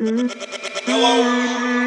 Hello.